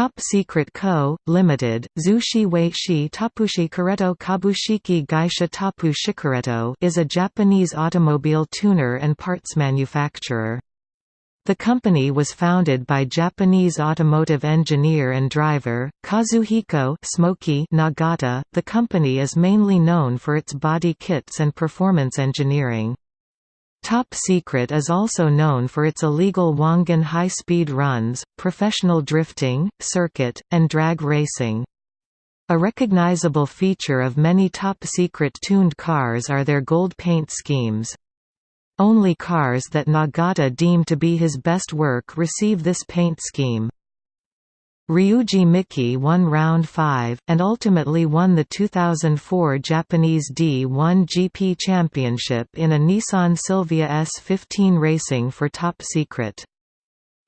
Top Secret Co., Limited, Zushi Weishi Tapushi Kareto Kabushiki Gaisha Tapu Shikareto is a Japanese automobile tuner and parts manufacturer. The company was founded by Japanese automotive engineer and driver, Kazuhiko Smoky Nagata. The company is mainly known for its body kits and performance engineering. Top Secret is also known for its illegal Wangan high-speed runs, professional drifting, circuit, and drag racing. A recognizable feature of many Top Secret tuned cars are their gold paint schemes. Only cars that Nagata deemed to be his best work receive this paint scheme. Ryuji Miki won round 5, and ultimately won the 2004 Japanese D1 GP Championship in a Nissan Silvia S15 racing for Top Secret.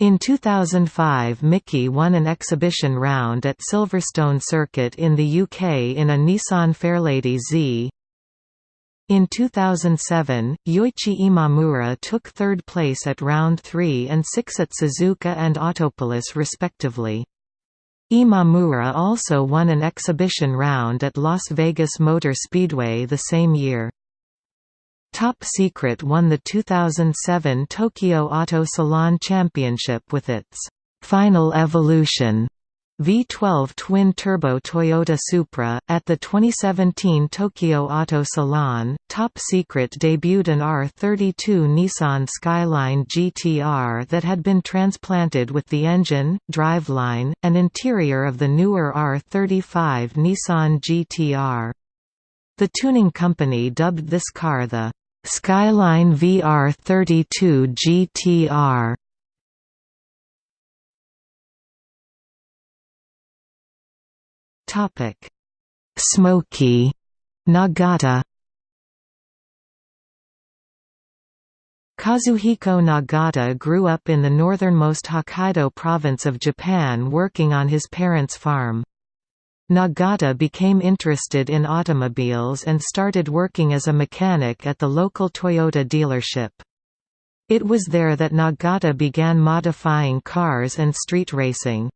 In 2005 Miki won an exhibition round at Silverstone Circuit in the UK in a Nissan Fairlady Z. In 2007, Yoichi Imamura took third place at round 3 and 6 at Suzuka and Autopolis respectively. Imamura also won an exhibition round at Las Vegas Motor Speedway the same year. Top Secret won the 2007 Tokyo Auto Salon Championship with its «Final Evolution» V12 twin-turbo Toyota Supra. At the 2017 Tokyo Auto Salon, Top Secret debuted an R32 Nissan Skyline GTR that had been transplanted with the engine, driveline, and interior of the newer R35 Nissan GTR. The tuning company dubbed this car the Skyline VR32 GTR. Topic: Smoky Nagata Kazuhiko Nagata grew up in the northernmost Hokkaido province of Japan working on his parents' farm. Nagata became interested in automobiles and started working as a mechanic at the local Toyota dealership. It was there that Nagata began modifying cars and street racing.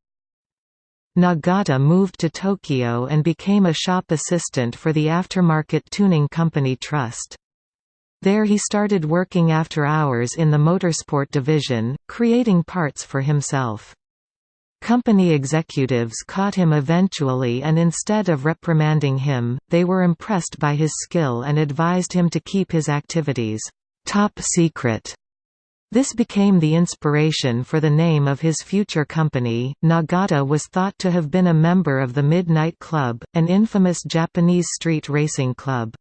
Nagata moved to Tokyo and became a shop assistant for the aftermarket tuning company Trust. There he started working after hours in the motorsport division, creating parts for himself. Company executives caught him eventually and instead of reprimanding him, they were impressed by his skill and advised him to keep his activities top secret. This became the inspiration for the name of his future company. Nagata was thought to have been a member of the Midnight Club, an infamous Japanese street racing club.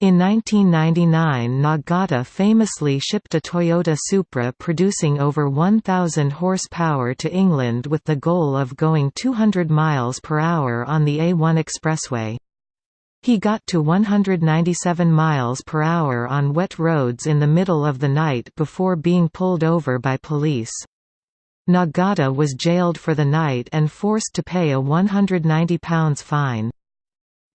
In 1999 Nagata famously shipped a Toyota Supra producing over 1,000 horsepower to England with the goal of going 200 miles per hour on the A1 expressway. He got to 197 miles per hour on wet roads in the middle of the night before being pulled over by police. Nagata was jailed for the night and forced to pay a £190 fine.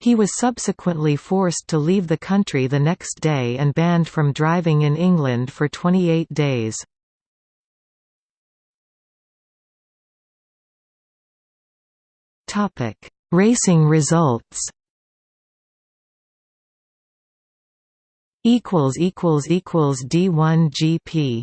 He was subsequently forced to leave the country the next day and banned from driving in England for 28 days. Racing results equals equals equals D1 GP